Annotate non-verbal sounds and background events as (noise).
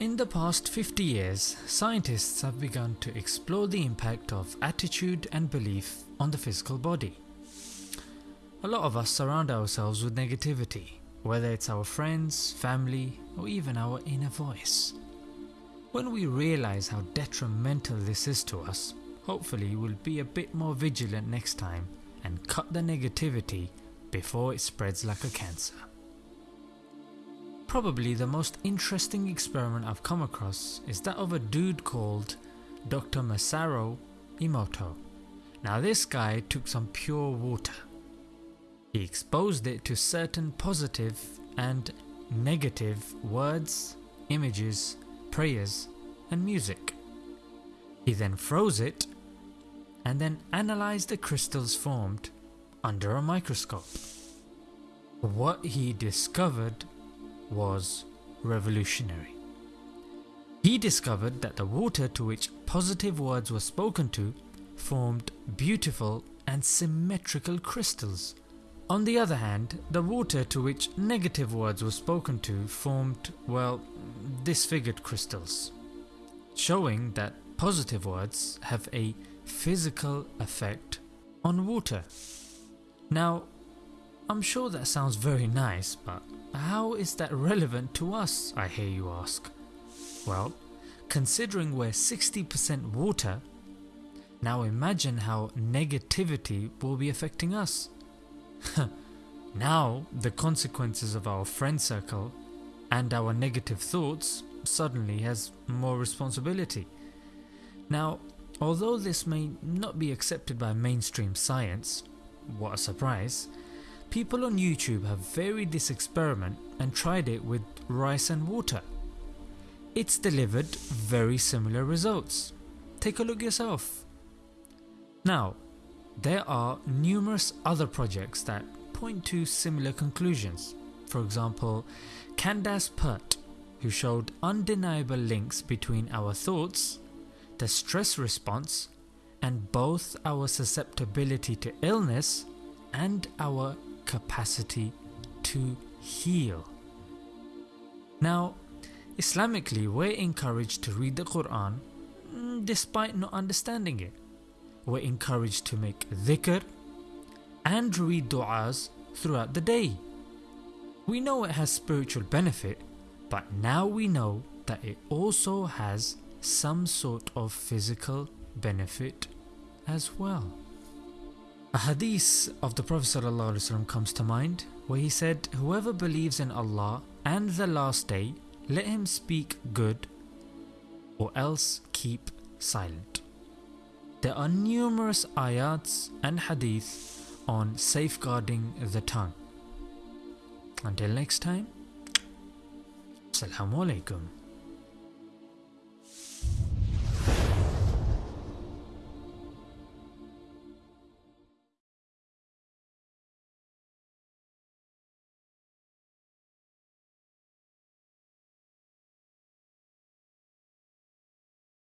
In the past 50 years, scientists have begun to explore the impact of attitude and belief on the physical body. A lot of us surround ourselves with negativity, whether it's our friends, family, or even our inner voice. When we realize how detrimental this is to us, hopefully we'll be a bit more vigilant next time and cut the negativity before it spreads like a cancer. Probably the most interesting experiment I've come across is that of a dude called Dr. Masaru Emoto. Now this guy took some pure water. He exposed it to certain positive and negative words, images, prayers and music. He then froze it and then analysed the crystals formed under a microscope. What he discovered was revolutionary. He discovered that the water to which positive words were spoken to formed beautiful and symmetrical crystals. On the other hand, the water to which negative words were spoken to formed, well, disfigured crystals, showing that positive words have a physical effect on water. Now, I'm sure that sounds very nice, but how is that relevant to us, I hear you ask? Well, considering we're 60% water, now imagine how negativity will be affecting us. (laughs) now the consequences of our friend circle and our negative thoughts suddenly has more responsibility. Now, although this may not be accepted by mainstream science, what a surprise, people on YouTube have varied this experiment and tried it with rice and water. It's delivered very similar results. Take a look yourself. Now, there are numerous other projects that point to similar conclusions. For example, Candace Pert, who showed undeniable links between our thoughts, the stress response, and both our susceptibility to illness and our capacity to heal. Now, Islamically, we're encouraged to read the Quran mm, despite not understanding it. We're encouraged to make dhikr and read du'as throughout the day. We know it has spiritual benefit, but now we know that it also has some sort of physical benefit as well. A hadith of the Prophet ﷺ comes to mind where he said, Whoever believes in Allah and the last day, let him speak good or else keep silent. There are numerous ayats and hadith on safeguarding the tongue. Until next time, Assalamu alaikum.